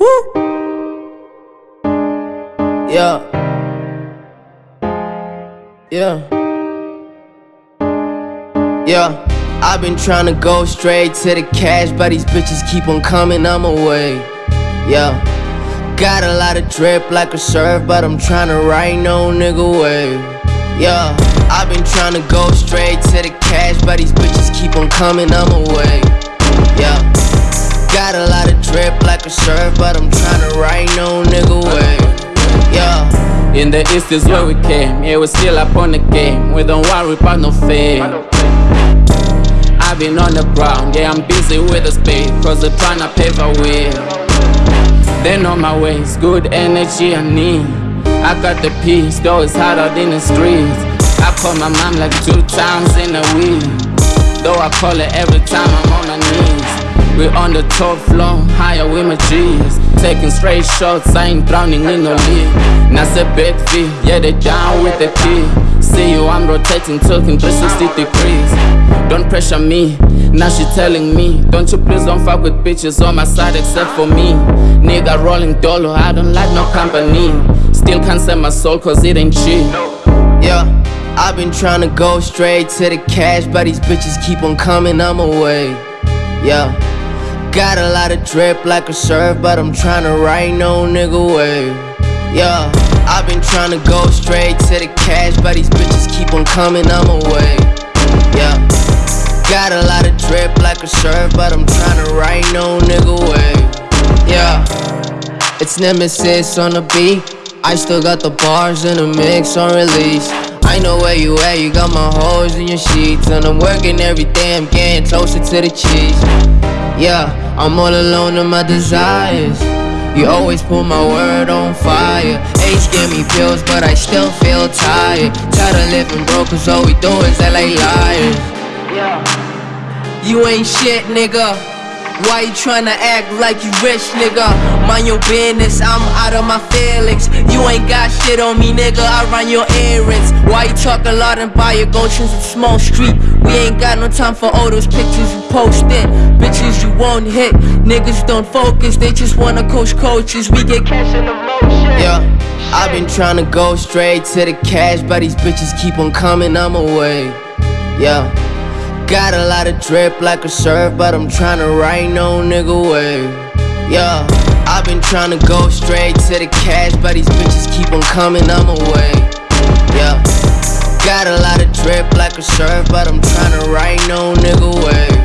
Woo. Yeah. Yeah. Yeah. I've been trying to go straight to the cash, but these bitches keep on coming, I'm away. Yeah. Got a lot of drip like a surf, but I'm trying to ride no nigga wave. Yeah. I've been trying to go straight to the cash, but these bitches keep on coming, I'm away. Yeah. Got a lot of drip like a surf, but I'm trying to ride no nigga wave. Yeah. In the east is where we came, yeah, we still up on the game. We don't worry about no fame. I've been on the ground, yeah, I'm busy with the spade, cause they're trying to pave a way. They know my ways, good energy I need. I got the peace, though it's hard out in the streets. I call my mom like two times in a week. Though I call her every time I'm on my knees. We on the top floor, higher with my G's. Taking straight shots, I ain't drowning in no. Now say big fee, yeah, they down with the key. See you, I'm rotating, talking 360 degrees. Don't pressure me, now she telling me. Don't you please don't fuck with bitches on my side except for me. Nigga rolling dollar, I don't like no company. Still can't sell my soul cause it ain't cheap. Yeah, I've been trying to go straight to the cash, but these bitches keep on coming, I'm away. Yeah, got a lot of drip like a surf, but I'm trying to ride no nigga wave. Yeah, I've been trying to go straight to the cash, but these bitches keep on coming, I'm away. Yeah, got a lot of drip like a surf, but I'm trying to ride no nigga wave. Yeah, it's Nemesis on the beat. I still got the bars in the mix on release. I know where you at, you got my hoes in your sheets. And I'm working every day, I'm getting closer to the cheese. Yeah, I'm all alone in my desires. You always put my word on fire. Age gave me pills, but I still feel tired. Tired of living broke, cause all we do is LA liars. Yeah. You ain't shit, nigga. Why you tryna act like you rich, nigga? Mind your business, I'm out of my feelings. You ain't got shit on me, nigga. I run your errands. Why you talk a lot and buy your gochins in small street? We ain't got no time for all those pictures you posted. Bitches you won't hit. Niggas don't focus, they just wanna coach coaches. We get cash in the motion. Yeah, I've been trying to go straight to the cash, but these bitches keep on coming, I'm away. Yeah. Got a lot of drip like a surf, but I'm trying to ride no nigga wave. Yeah, I've been trying to go straight to the cash, but these bitches keep on coming, I'm away. Yeah, got a lot of drip like a surf, but I'm trying to ride no nigga wave.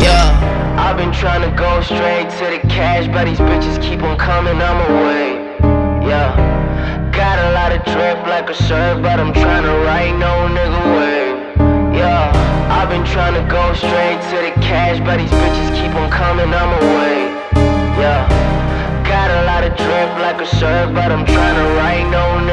Yeah, I've been trying to go straight to the cash, but these bitches keep on coming, I'm away. Yeah, got a lot of drip like a surf, but I'm trying to ride no nigga wave. Yeah, I've been trying to go straight to the cash, but these bitches keep on coming, I'm away. Yeah, got a lot of drip like a surf, but I'm trying to ride no